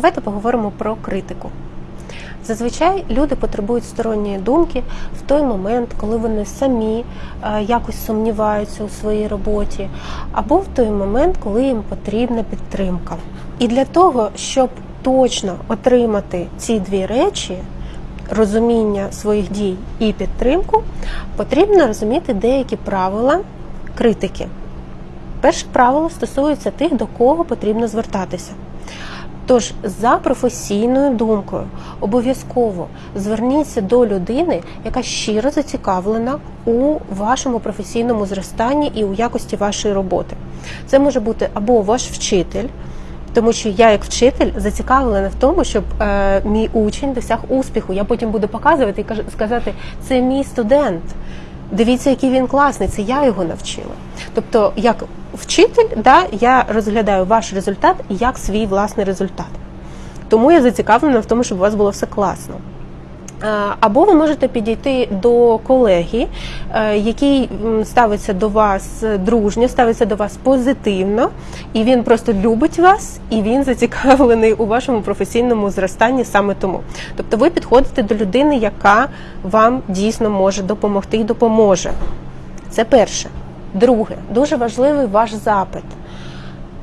Давайте поговоримо про критику. Зазвичай люди потребують сторонньої думки в той момент, коли вони самі е, якось сумніваються у своїй роботі, або в той момент, коли їм потрібна підтримка. І для того, щоб точно отримати ці дві речі, розуміння своїх дій і підтримку, потрібно розуміти деякі правила критики. Перше правило стосується тих, до кого потрібно звертатися. Тож, за професійною думкою, обов'язково зверніться до людини, яка щиро зацікавлена у вашому професійному зростанні і у якості вашої роботи. Це може бути або ваш вчитель. Тому що я, як вчитель, зацікавлена в тому, щоб е, мій учень досяг успіху. Я потім буду показувати і сказати, це мій студент. Дивіться, який він класний, це я його навчила. Тобто, як вчитель, да, я розглядаю ваш результат як свій власний результат. Тому я зацікавлена в тому, щоб у вас було все класно. Е, Або ви можете підійти до колеги, е, який ставиться до вас дружньо, ставиться до вас позитивно, і він просто любить вас, і він зацікавлений у вашому професійному зростанні саме тому. Тобто ви підходите до людини, яка вам дійсно може допомогти і допоможе. Це перше. Друге, дуже важливий ваш запит.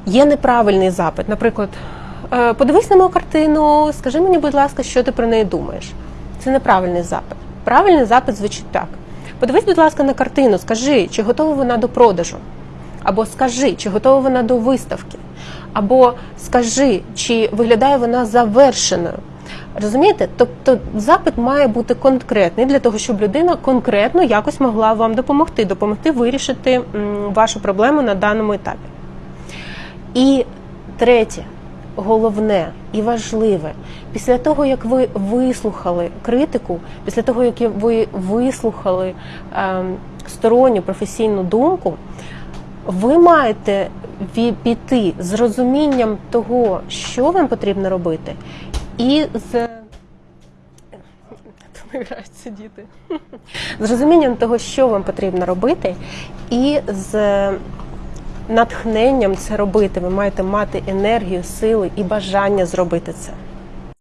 Є неправильний запит. Наприклад, «Е, подивись на мою картину, скажи мені, будь ласка, що ти про неї думаєш. Це неправильний запит. Правильний запит звучить так: подивись, будь ласка, на картину, скажи, чи готова вона до продажу. Або скажи, чи готова вона до виставки, або скажи, чи виглядає вона завершеною. Розумієте? Тобто запит має бути конкретний для того, щоб людина конкретно якось могла вам допомогти, допомогти вирішити вашу проблему на даному етапі. І третє, головне і важливе, після того, як ви вислухали критику, після того, як ви вислухали ем, сторонню професійну думку, ви маєте піти з розумінням того, що вам потрібно робити, і з Тут граються діти. З розумінням того, що вам потрібно робити, і з натхненням це робити. Ви маєте мати енергію, сили і бажання зробити це.